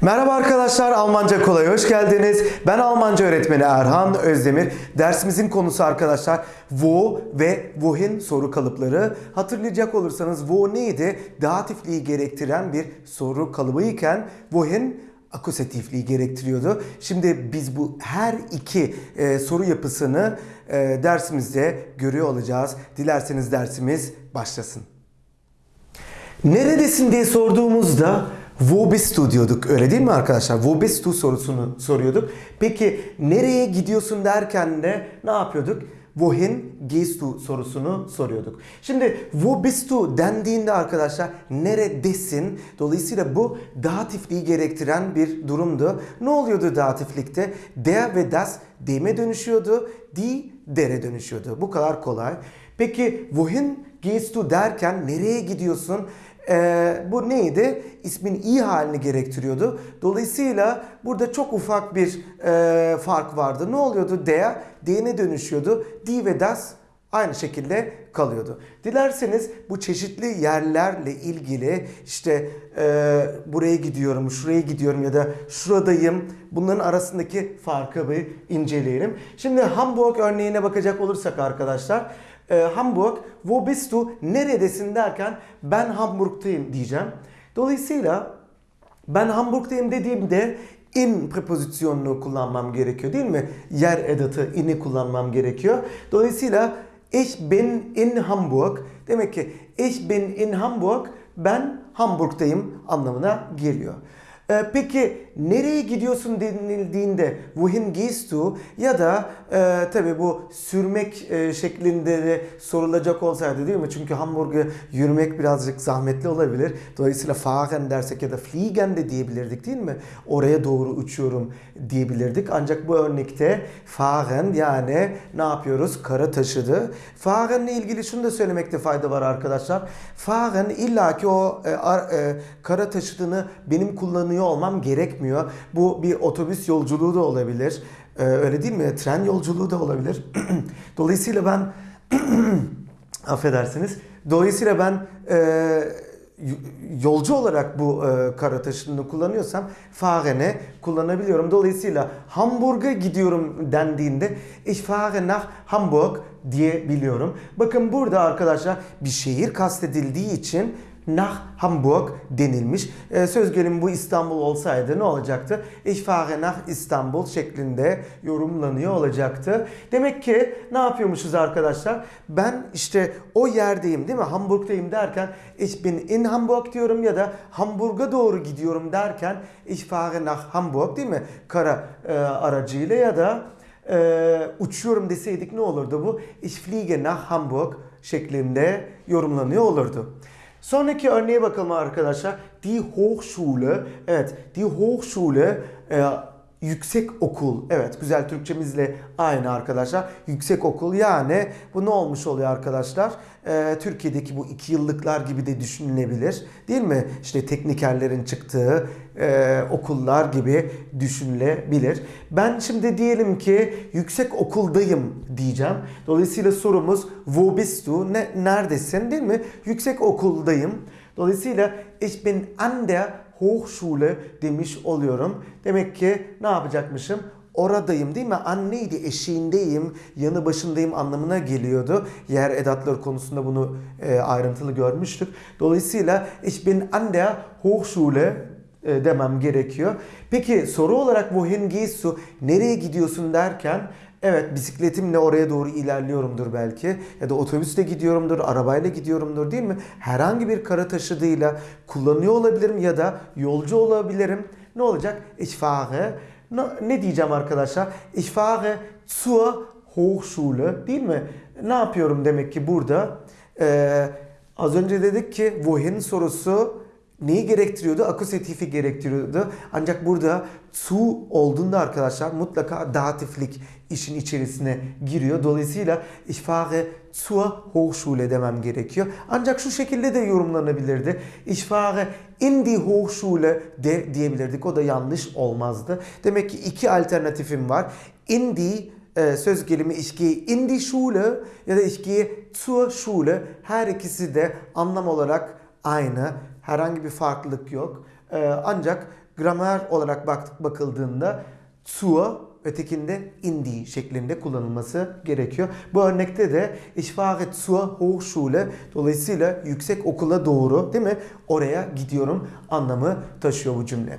Merhaba arkadaşlar, Almanca Kolay hoş geldiniz. Ben Almanca öğretmeni Erhan Özdemir. Dersimizin konusu arkadaşlar wo ve wohin soru kalıpları. Hatırlayacak olursanız wo neydi? Datifliği gerektiren bir soru kalıbı iken wohin akusatifliği gerektiriyordu. Şimdi biz bu her iki e, soru yapısını e, dersimizde görüyor olacağız. Dilerseniz dersimiz başlasın. Neredesin diye sorduğumuzda Wo diyorduk öyle değil mi arkadaşlar? Wo sorusunu soruyorduk. Peki nereye gidiyorsun derken de ne yapıyorduk? Wohin gehst sorusunu soruyorduk. Şimdi wo bist du dendiğinde arkadaşlar neredesin? Dolayısıyla bu datifliği gerektiren bir durumdu. Ne oluyordu datiflikte? Der ve das deme dönüşüyordu. Die dere dönüşüyordu. Bu kadar kolay. Peki wohin gehst derken nereye gidiyorsun? Ee, bu neydi? İsmin i halini gerektiriyordu. Dolayısıyla burada çok ufak bir e, fark vardı. Ne oluyordu? Der, D'ne dönüşüyordu. Die ve das aynı şekilde kalıyordu. Dilerseniz bu çeşitli yerlerle ilgili işte e, buraya gidiyorum, şuraya gidiyorum ya da şuradayım. Bunların arasındaki farkı bir inceleyelim. Şimdi Hamburg örneğine bakacak olursak arkadaşlar e, Hamburg, wo bist du, neredesin derken ben Hamburg'tayım diyeceğim. Dolayısıyla ben Hamburg'tayım dediğimde in prepozisyonunu kullanmam gerekiyor değil mi? Yer edatı in'i kullanmam gerekiyor. Dolayısıyla ich bin in Hamburg demek ki ich bin in Hamburg ben Hamburg'tayım anlamına geliyor. Ee, peki nereye gidiyorsun denildiğinde wohin gehst du ya da e, tabi bu sürmek e, şeklinde de sorulacak olsaydı değil mi? Çünkü Hamburg'a yürümek birazcık zahmetli olabilir. Dolayısıyla fahren dersek ya da fliegen de diyebilirdik değil mi? Oraya doğru uçuyorum diyebilirdik. Ancak bu örnekte fahren yani ne yapıyoruz? Kara taşıdı. Fahren'le ilgili şunu da söylemekte fayda var arkadaşlar. Fahren illaki o e, ar, e, kara taşıdığını benim kullanıyor olmam gerekmiyor. Bu bir otobüs yolculuğu da olabilir. Ee, öyle değil mi? Tren yolculuğu da olabilir. Dolayısıyla ben affedersiniz. Dolayısıyla ben e, yolcu olarak bu e, kara taşıtını kullanıyorsam fahrene kullanabiliyorum. Dolayısıyla Hamburg'a gidiyorum dendiğinde ich fahre nach Hamburg diyebiliyorum. Bakın burada arkadaşlar bir şehir kastedildiği için nach Hamburg denilmiş. Ee, söz gelimi bu İstanbul olsaydı ne olacaktı? Ich fahre nach İstanbul şeklinde yorumlanıyor olacaktı. Demek ki ne yapıyormuşuz arkadaşlar? Ben işte o yerdeyim değil mi? Hamburg'tayım derken ich bin in Hamburg diyorum ya da Hamburg'a doğru gidiyorum derken ich fahre nach Hamburg değil mi? Kara e, aracıyla ya da e, uçuyorum deseydik ne olurdu bu? Ich fliege nach Hamburg şeklinde yorumlanıyor olurdu. Sonraki örneğe bakalım arkadaşlar. Die Hochschule. Evet, die Hochschule e, yüksek okul. Evet, güzel Türkçemizle aynı arkadaşlar. Yüksek okul yani bu ne olmuş oluyor arkadaşlar? Ee, Türkiye'deki bu iki yıllıklar gibi de düşünülebilir. Değil mi? İşte teknikerlerin çıktığı e, okullar gibi düşünülebilir. Ben şimdi diyelim ki yüksek okuldayım diyeceğim. Dolayısıyla sorumuz wo bist du? Ne, neredesin değil mi? Yüksek okuldayım. Dolayısıyla ich bin an der Hochschule demiş oluyorum. Demek ki ne yapacakmışım? Oradayım değil mi? Anneydi, eşiğindeyim, yanı başındayım anlamına geliyordu. Yer edatları konusunda bunu e, ayrıntılı görmüştük. Dolayısıyla ich bin an der Hochschule e, demem gerekiyor. Peki soru olarak wohin gehst du? Nereye gidiyorsun derken Evet bisikletimle oraya doğru ilerliyorumdur belki ya da otobüsle gidiyorumdur, arabayla gidiyorumdur değil mi? Herhangi bir kara taşıdığıyla kullanıyor olabilirim ya da yolcu olabilirim. Ne olacak? Ich fahre. Ne diyeceğim arkadaşlar? Ich fahre zur Hochschule değil mi? Ne yapıyorum demek ki burada? Ee, az önce dedik ki wohin sorusu neyi gerektiriyordu? Akusatifi gerektiriyordu. Ancak burada su olduğunda arkadaşlar mutlaka datiflik işin içerisine giriyor. Dolayısıyla ich fahre zur Hochschule demem gerekiyor. Ancak şu şekilde de yorumlanabilirdi. Ich fahre in die Hochschule de diyebilirdik. O da yanlış olmazdı. Demek ki iki alternatifim var. In die e, söz gelimi ich gehe in die Schule ya da ich gehe zur Schule. Her ikisi de anlam olarak aynı. Herhangi bir farklılık yok. Ee, ancak gramer olarak bak, bakıldığında zur ötekinde indi şeklinde kullanılması gerekiyor. Bu örnekte de ich fahre zur Hochschule dolayısıyla yüksek okula doğru değil mi? Oraya gidiyorum anlamı taşıyor bu cümle.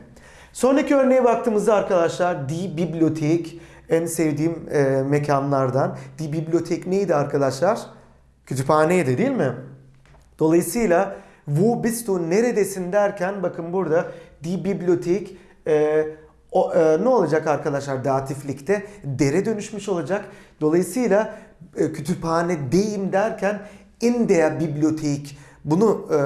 Sonraki örneğe baktığımızda arkadaşlar die Bibliothek en sevdiğim e, mekanlardan. Die Bibliothek neydi arkadaşlar? Kütüphaneydi değil mi? Dolayısıyla wo bist du neredesin derken bakın burada die Bibliothek e, o, e, ne olacak arkadaşlar datiflikte? Dere dönüşmüş olacak. Dolayısıyla e, kütüphanedeyim derken in der bunu e,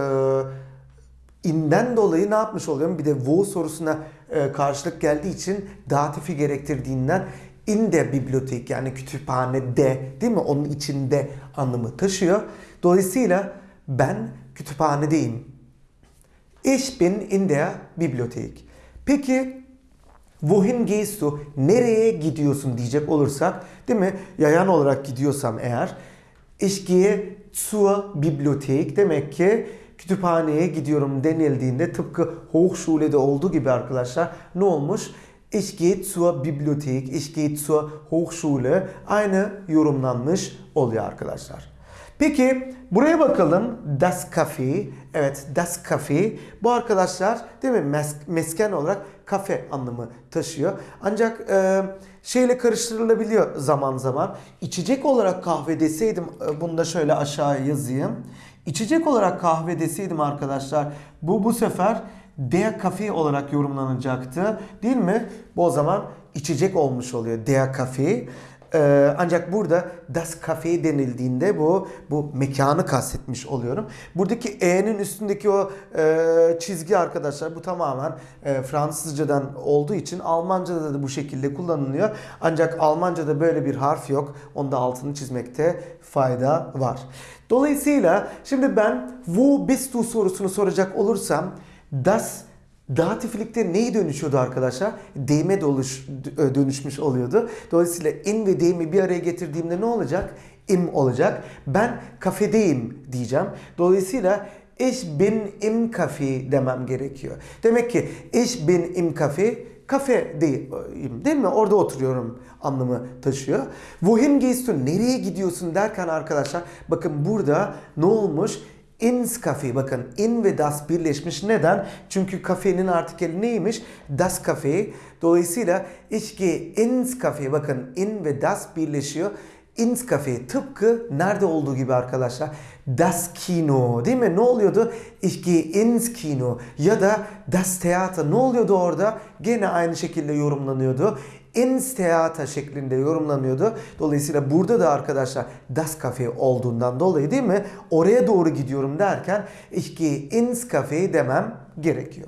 inden dolayı ne yapmış oluyorum? Bir de wo sorusuna e, karşılık geldiği için datifi gerektirdiğinden in der Bibliothek yani kütüphanede değil mi? Onun içinde anlamı taşıyor. Dolayısıyla ben kütüphanedeyim. Ich bin in der Bibliothek. Peki Wohin gehst du? Nereye gidiyorsun diyecek olursak, değil mi? Yayan olarak gidiyorsam eğer, ich gehe zur Bibliothek demek ki kütüphaneye gidiyorum denildiğinde tıpkı Hochschule'de olduğu gibi arkadaşlar ne olmuş? Ich gehe zur Bibliothek, ich gehe zur Hochschule aynı yorumlanmış oluyor arkadaşlar. Peki buraya bakalım. Das Café. Evet Das Café. Bu arkadaşlar değil mi mes mesken olarak kafe anlamı taşıyor. Ancak e, şeyle karıştırılabiliyor zaman zaman. İçecek olarak kahve deseydim e, bunu da şöyle aşağı yazayım. İçecek olarak kahve deseydim arkadaşlar bu bu sefer Der Kafe olarak yorumlanacaktı. Değil mi? Bu o zaman içecek olmuş oluyor. Der Kafe. Ee, ancak burada Das Café denildiğinde bu bu mekanı kastetmiş oluyorum. Buradaki E'nin üstündeki o e, çizgi arkadaşlar bu tamamen e, Fransızcadan olduğu için Almanca'da da bu şekilde kullanılıyor. Ancak Almanca'da böyle bir harf yok. Onda altını çizmekte fayda var. Dolayısıyla şimdi ben wo bist du sorusunu soracak olursam das Datiflikte neyi dönüşüyordu arkadaşlar? Deyime doluş, dönüşmüş oluyordu. Dolayısıyla in ve deyimi bir araya getirdiğimde ne olacak? Im olacak. Ben kafedeyim diyeceğim. Dolayısıyla ich bin im Kafe demem gerekiyor. Demek ki ich bin im Kafe kafedeyim değil mi? Orada oturuyorum anlamı taşıyor. Wohin gehst du? Nereye gidiyorsun derken arkadaşlar bakın burada ne olmuş? İns kafe bakın in ve das birleşmiş. Neden? Çünkü kafenin artikeli neymiş? Das kafe. Dolayısıyla ich ins kafe bakın in ve das birleşiyor. Ins kafe tıpkı nerede olduğu gibi arkadaşlar. Das Kino değil mi? Ne oluyordu? Ich ins Kino ya da das Theater ne oluyordu orada? Gene aynı şekilde yorumlanıyordu ins Theater şeklinde yorumlanıyordu. Dolayısıyla burada da arkadaşlar Das Cafe olduğundan dolayı değil mi? Oraya doğru gidiyorum derken ich gehe ins Cafe demem gerekiyor.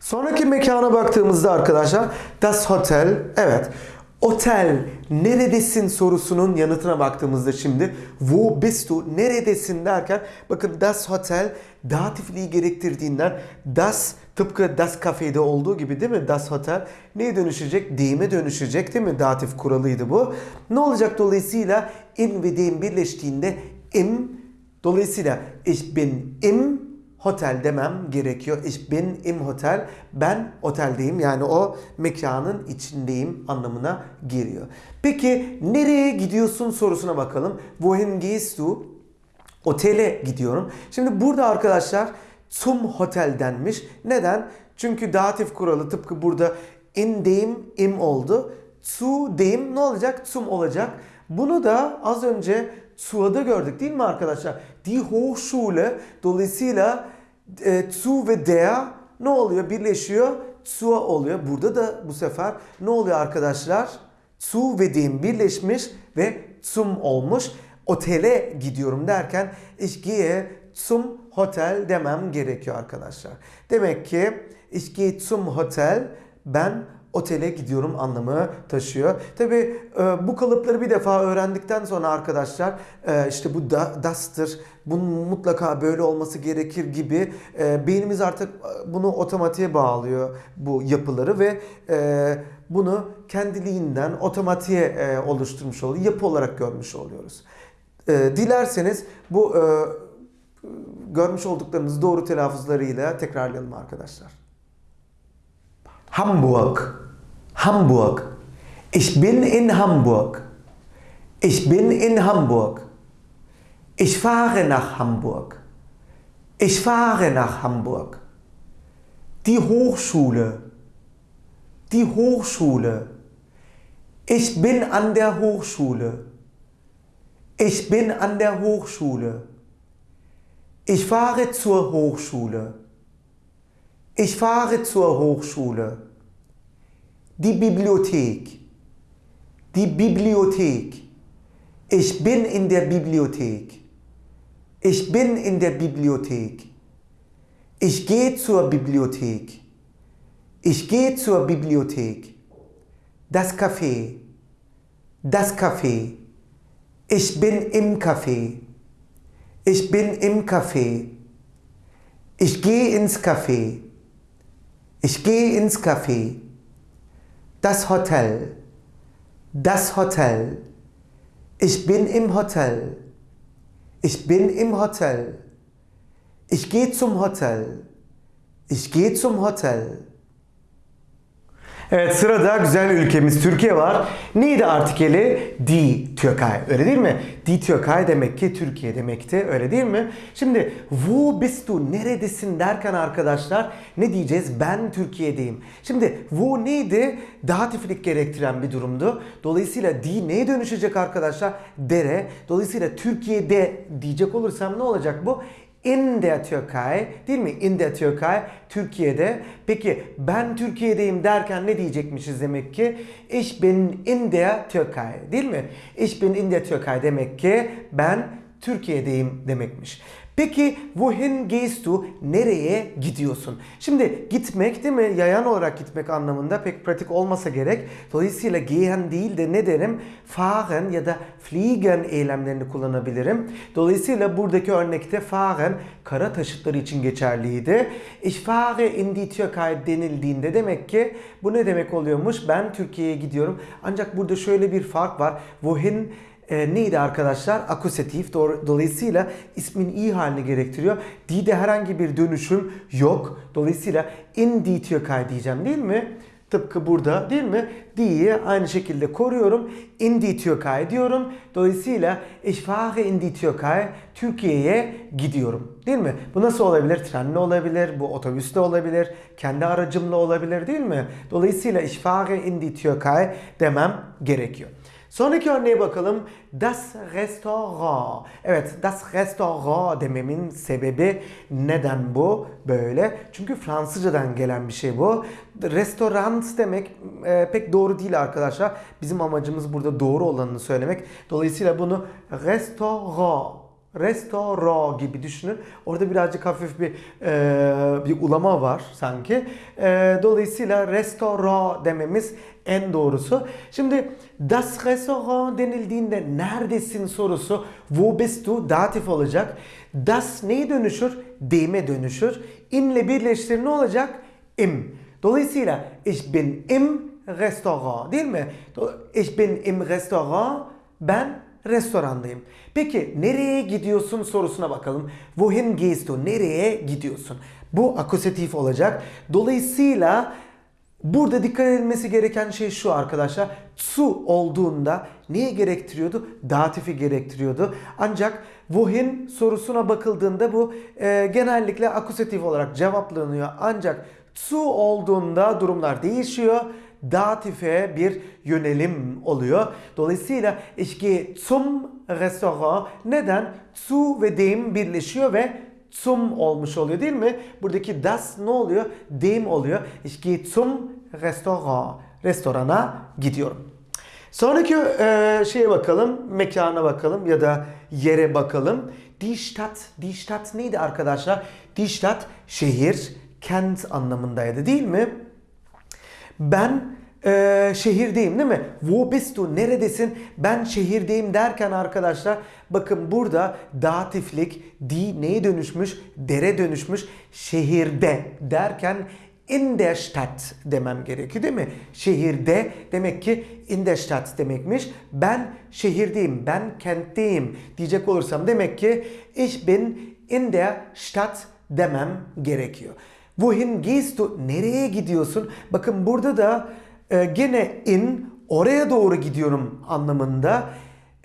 Sonraki mekana baktığımızda arkadaşlar Das Hotel. Evet. Otel neredesin sorusunun yanıtına baktığımızda şimdi wo bist du neredesin derken bakın das Hotel datifliği gerektirdiğinden das tıpkı das kafede olduğu gibi değil mi das Hotel neye dönüşecek? Deyime dönüşecek değil mi? Datif kuralıydı bu. Ne olacak dolayısıyla in ve deyim birleştiğinde im dolayısıyla ich bin im Hotel demem gerekiyor. Ich bin im Hotel. Ben oteldeyim. Yani o mekanın içindeyim anlamına geliyor. Peki nereye gidiyorsun sorusuna bakalım. Wohin gehst du? Otele gidiyorum. Şimdi burada arkadaşlar zum Hotel denmiş. Neden? Çünkü datif kuralı tıpkı burada in deyim im oldu. Zu deyim ne olacak? Zum olacak. Bunu da az önce Su'da gördük değil mi arkadaşlar? Die Hochschule dolayısıyla e, zu ve der ne oluyor? Birleşiyor. Zu oluyor. Burada da bu sefer ne oluyor arkadaşlar? Zu ve dem birleşmiş ve zum olmuş. Otele gidiyorum derken ich gehe zum Hotel demem gerekiyor arkadaşlar. Demek ki ich gehe zum Hotel ben otele gidiyorum anlamı taşıyor. Tabi e, bu kalıpları bir defa öğrendikten sonra arkadaşlar e, işte bu da, das'tır, bunun mutlaka böyle olması gerekir gibi e, beynimiz artık bunu otomatiğe bağlıyor bu yapıları ve bunu kendiliğinden otomatiğe oluşturmuş oluyor. Yapı olarak görmüş oluyoruz. Dilerseniz bu görmüş olduklarımız doğru telaffuzlarıyla tekrarlayalım arkadaşlar. Hamburg. Hamburg. Ich bin in Hamburg. Ich bin in Hamburg. Ich fahre nach Hamburg. Ich fahre nach Hamburg. Die Hochschule. Die Hochschule. Ich bin an der Hochschule. Ich bin an der Hochschule. Ich fahre zur Hochschule. Ich fahre zur Hochschule. Die Bibliothek. Die Bibliothek. Ich bin in der Bibliothek. Ich bin in der Bibliothek. Ich gehe zur Bibliothek. Ich gehe zur Bibliothek. Das Café. Das Café. Ich bin im Café. Ich bin im Café. Ich gehe ins Café. Ich gehe ins Café. Das Hotel. Das Hotel. Ich bin im Hotel. Ich bin im Hotel. Ich gehe zum Hotel. Ich gehe zum Hotel. Evet sırada güzel ülkemiz Türkiye var. Neydi artikeli? Die Türkei. Öyle değil mi? Die Türkei demek ki Türkiye demekti. Öyle değil mi? Şimdi wo bist du? Neredesin derken arkadaşlar ne diyeceğiz? Ben Türkiye'deyim. Şimdi wo neydi? Datiflik gerektiren bir durumdu. Dolayısıyla die neye dönüşecek arkadaşlar? Dere. Dolayısıyla Türkiye'de diyecek olursam ne olacak bu? İn der Türkei değil mi? In der Türkei Türkiye'de. Peki ben Türkiye'deyim derken ne diyecekmişiz demek ki? Ich bin in der Türkei değil mi? Ich bin in der Türkei demek ki ben Türkiye'deyim demekmiş. Peki wohin gehst du? Nereye gidiyorsun? Şimdi gitmek değil mi? Yayan olarak gitmek anlamında pek pratik olmasa gerek. Dolayısıyla gehen değil de ne derim? Fahren ya da fliegen eylemlerini kullanabilirim. Dolayısıyla buradaki örnekte fahren kara taşıtları için geçerliydi. Ich fahre in die Türkei denildiğinde demek ki bu ne demek oluyormuş? Ben Türkiye'ye gidiyorum. Ancak burada şöyle bir fark var. Wohin e, neydi arkadaşlar? Akusatif. Dolayısıyla ismin i halini gerektiriyor. Di'de herhangi bir dönüşüm yok. Dolayısıyla in die Türkei diyeceğim değil mi? Tıpkı burada değil mi? Di'yi aynı şekilde koruyorum. In die Türkei diyorum. Dolayısıyla ich fahre in die Türkei. Türkiye'ye gidiyorum. Değil mi? Bu nasıl olabilir? Trenle olabilir, bu otobüste olabilir, kendi aracımla olabilir değil mi? Dolayısıyla ich fahre in die Türkei demem gerekiyor. Sonraki örneğe bakalım. Das Restaurant. Evet, das Restaurant dememin sebebi neden bu böyle? Çünkü Fransızcadan gelen bir şey bu. Restoran demek e, pek doğru değil arkadaşlar. Bizim amacımız burada doğru olanını söylemek. Dolayısıyla bunu restaurant Restoro gibi düşünün. Orada birazcık hafif bir e, bir ulama var sanki. E, dolayısıyla restoro dememiz en doğrusu. Şimdi das Restaurant denildiğinde neredesin sorusu wo bist du datif olacak. Das neye dönüşür? Dem'e dönüşür. İnle birleştir ne olacak? Im. Dolayısıyla ich bin im Restaurant değil mi? Ich bin im Restaurant. Ben restorandayım. Peki nereye gidiyorsun sorusuna bakalım. Wohin gehst du? Nereye gidiyorsun? Bu akusatif olacak. Dolayısıyla burada dikkat edilmesi gereken şey şu arkadaşlar. Su olduğunda neye gerektiriyordu? Datifi gerektiriyordu. Ancak wohin sorusuna bakıldığında bu e, genellikle akusatif olarak cevaplanıyor. Ancak su olduğunda durumlar değişiyor datife bir yönelim oluyor. Dolayısıyla gehe zum Restaurant. Neden? Zu ve dem birleşiyor ve zum olmuş oluyor değil mi? Buradaki das ne oluyor? Dem oluyor. Gehe zum Restaurant. Restorana gidiyorum. Sonraki e, şeye bakalım, mekana bakalım ya da yere bakalım. Die Stadt, die Stadt neydi arkadaşlar? Die Stadt şehir, kent anlamındaydı değil mi? Ben e, şehirdeyim değil mi? Wo bist du? Neredesin? Ben şehirdeyim derken arkadaşlar bakın burada datiflik di neye dönüşmüş? Dere dönüşmüş. Şehirde derken in der Stadt demem gerekiyor değil mi? Şehirde demek ki in der Stadt demekmiş. Ben şehirdeyim, ben kentteyim diyecek olursam demek ki ich bin in der Stadt demem gerekiyor. Wohin gehst du? Nereye gidiyorsun? Bakın burada da e, gene in oraya doğru gidiyorum anlamında.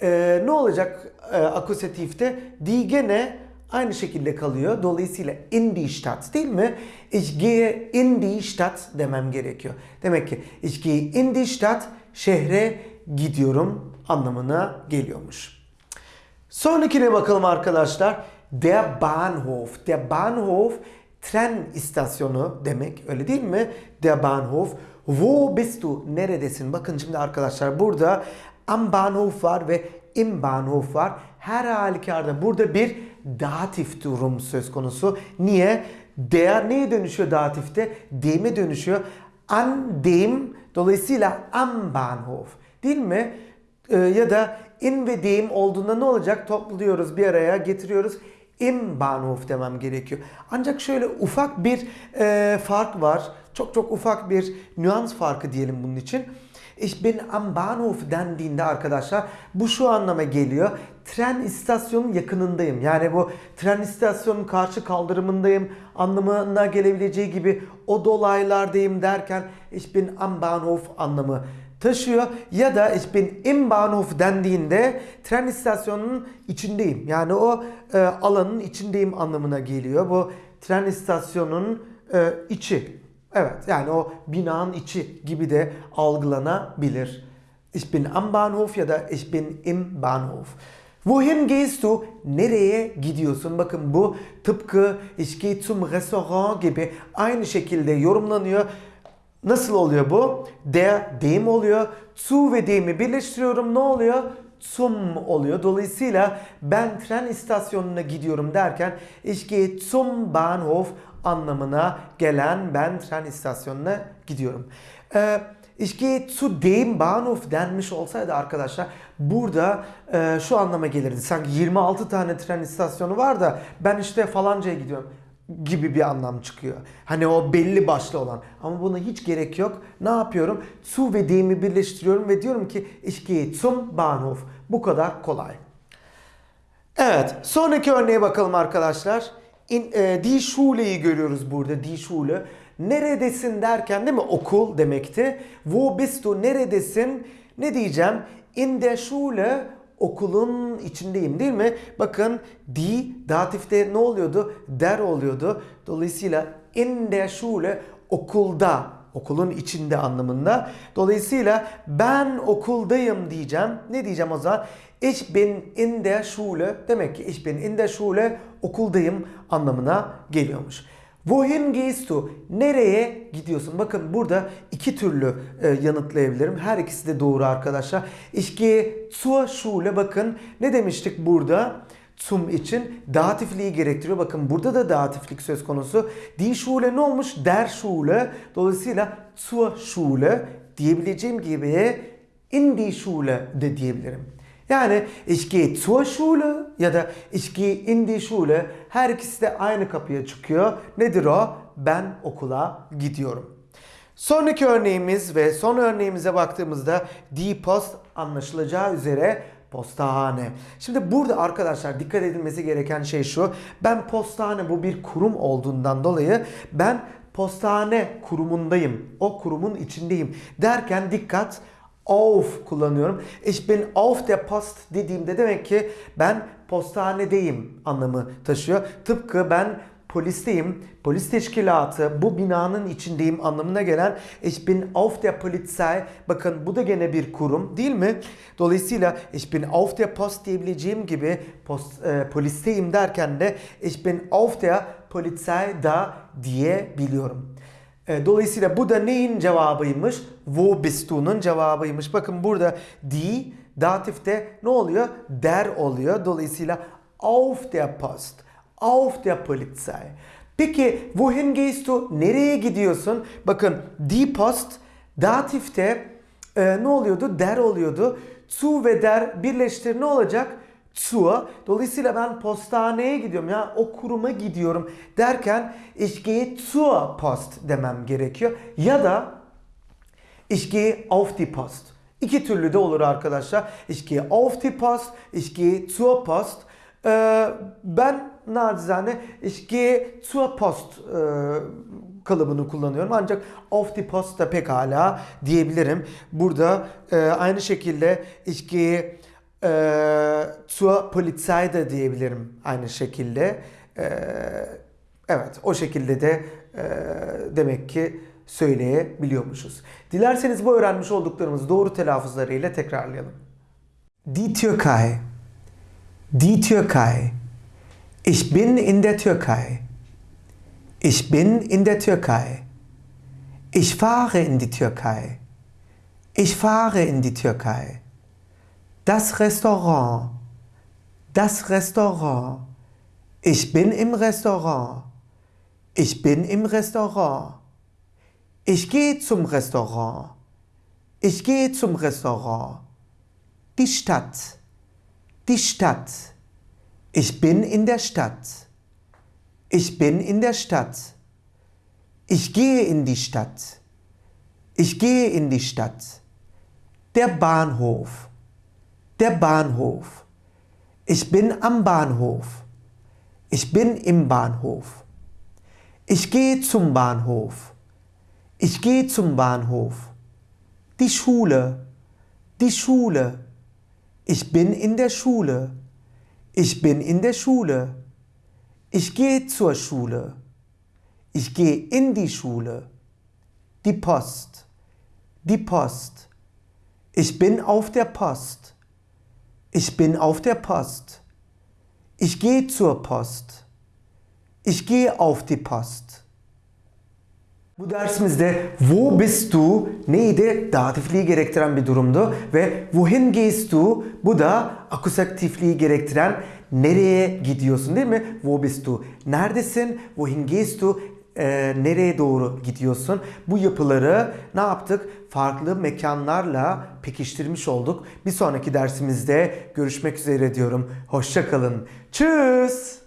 E, ne olacak e, akusatifte? Die gene aynı şekilde kalıyor. Dolayısıyla in die Stadt değil mi? Ich gehe in die Stadt demem gerekiyor. Demek ki ich gehe in die Stadt şehre gidiyorum anlamına geliyormuş. Sonrakine bakalım arkadaşlar. Der Bahnhof. Der Bahnhof tren istasyonu demek öyle değil mi? Der Bahnhof. Wo bist du? Neredesin? Bakın şimdi arkadaşlar burada am Bahnhof var ve im Bahnhof var. Her halükarda burada bir datif durum söz konusu. Niye? Der neye dönüşüyor datifte? Dem'e dönüşüyor. An dem dolayısıyla am Bahnhof değil mi? Ee, ya da in ve dem olduğunda ne olacak? Topluyoruz bir araya getiriyoruz. Im Bahnhof demem gerekiyor. Ancak şöyle ufak bir e, fark var. Çok çok ufak bir nüans farkı diyelim bunun için. Ich bin am Bahnhof dendiğinde arkadaşlar bu şu anlama geliyor. Tren istasyonun yakınındayım. Yani bu tren istasyonun karşı kaldırımındayım anlamına gelebileceği gibi o dolaylardayım derken ich bin am Bahnhof anlamı taşıyor. Ya da ich bin im Bahnhof dendiğinde tren istasyonunun içindeyim. Yani o e, alanın içindeyim anlamına geliyor. Bu tren istasyonunun e, içi. Evet yani o binanın içi gibi de algılanabilir. Ich bin am Bahnhof ya da ich bin im Bahnhof. Wohin gehst du? Nereye gidiyorsun? Bakın bu tıpkı ich gehe zum Restaurant gibi aynı şekilde yorumlanıyor. Nasıl oluyor bu? Der, dem oluyor. Zu ve dem'i birleştiriyorum. Ne oluyor? Zum oluyor. Dolayısıyla ben tren istasyonuna gidiyorum derken ich gehe zum Bahnhof anlamına gelen ben tren istasyonuna gidiyorum. Ee, ich gehe zu dem Bahnhof denmiş olsaydı arkadaşlar burada e, şu anlama gelirdi. Sanki 26 tane tren istasyonu var da ben işte falancaya gidiyorum gibi bir anlam çıkıyor. Hani o belli başlı olan. Ama buna hiç gerek yok. Ne yapıyorum? Zu ve dem'i birleştiriyorum ve diyorum ki gehe zum Bahnhof. Bu kadar kolay. Evet, sonraki örneğe bakalım arkadaşlar. In, e, die Schule'yi görüyoruz burada. Die Schule. Neredesin derken değil mi? Okul demekti. Wo bist du? Neredesin? Ne diyeceğim? In der Schule okulun içindeyim değil mi? Bakın die datifte ne oluyordu? Der oluyordu. Dolayısıyla in der Schule okulda, okulun içinde anlamında. Dolayısıyla ben okuldayım diyeceğim. Ne diyeceğim o zaman? Ich bin in der Schule. Demek ki ich bin in der Schule okuldayım anlamına geliyormuş. Wohin gehst du? Nereye gidiyorsun? Bakın burada iki türlü e, yanıtlayabilirim. Her ikisi de doğru arkadaşlar. Ich gehe zur Schule. Bakın ne demiştik burada? Zum için datifliği gerektiriyor. Bakın burada da datiflik söz konusu. Die Schule ne olmuş? Der Schule. Dolayısıyla zur Schule diyebileceğim gibi in die Schule de diyebilirim. Yani ich gehe zur Schule ya da ich gehe in die Schule her ikisi de aynı kapıya çıkıyor. Nedir o? Ben okula gidiyorum. Sonraki örneğimiz ve son örneğimize baktığımızda die Post anlaşılacağı üzere postahane. Şimdi burada arkadaşlar dikkat edilmesi gereken şey şu. Ben postahane bu bir kurum olduğundan dolayı ben postahane kurumundayım. O kurumun içindeyim derken dikkat auf kullanıyorum. Ich bin auf der Post dediğimde demek ki ben postanedeyim anlamı taşıyor. Tıpkı ben polisteyim, polis teşkilatı, bu binanın içindeyim anlamına gelen ich bin auf der Polizei. Bakın bu da gene bir kurum değil mi? Dolayısıyla ich bin auf der Post diyebileceğim gibi post, e, polisteyim derken de ich bin auf der Polizei da diyebiliyorum. E, Dolayısıyla bu da neyin cevabıymış? Wo bist du'nun cevabıymış. Bakın burada die datifte ne oluyor? Der oluyor. Dolayısıyla auf der Post, auf der Polizei. Peki wohin gehst du? Nereye gidiyorsun? Bakın die Post datifte e, ne oluyordu? Der oluyordu. Zu ve der birleştir ne olacak? Zur. Dolayısıyla ben postaneye gidiyorum ya o kuruma gidiyorum derken ich gehe zur Post demem gerekiyor. Ya da ich gehe auf die Post. İki türlü de olur arkadaşlar. Ich gehe auf die Post, ich gehe zur Post. Ee, ben nacizane ich gehe zur Post e, kalıbını kullanıyorum. Ancak auf die Post da pekala diyebilirim. Burada e, aynı şekilde ich gehe e, zur Polizei de diyebilirim aynı şekilde. E, evet o şekilde de e, demek ki söyleyebiliyormuşuz. Dilerseniz bu öğrenmiş olduklarımızı doğru telaffuzlarıyla tekrarlayalım. Die Türkei. Die Türkei. Ich bin in der Türkei. Ich bin in der Türkei. Ich fahre in die Türkei. Ich fahre in die Türkei. Das Restaurant. Das Restaurant. Ich bin im Restaurant. Ich bin im Restaurant. Ich gehe zum Restaurant. Ich gehe zum Restaurant. Die Stadt. Die Stadt. Ich bin in der Stadt. Ich bin in der Stadt. Ich gehe in die Stadt. Ich gehe in die Stadt. Der Bahnhof. Der Bahnhof. Ich bin am Bahnhof. Ich bin im Bahnhof. Ich gehe zum Bahnhof. Ich gehe zum Bahnhof. Die Schule. Die Schule. Ich bin in der Schule. Ich bin in der Schule. Ich gehe zur Schule. Ich gehe in die Schule. Die Post. Die Post. Ich bin auf der Post. Ich bin auf der Post. Ich gehe zur Post. Ich gehe auf die Post. Bu dersimizde wo bist du neydi? Datifliği gerektiren bir durumdu ve wohin gehst du bu da akusatifliği gerektiren nereye gidiyorsun değil mi? Wo bist du? Neredesin? Wohin gehst du? Ee, nereye doğru gidiyorsun? Bu yapıları ne yaptık? Farklı mekanlarla pekiştirmiş olduk. Bir sonraki dersimizde görüşmek üzere diyorum. Hoşça kalın. Tschüss.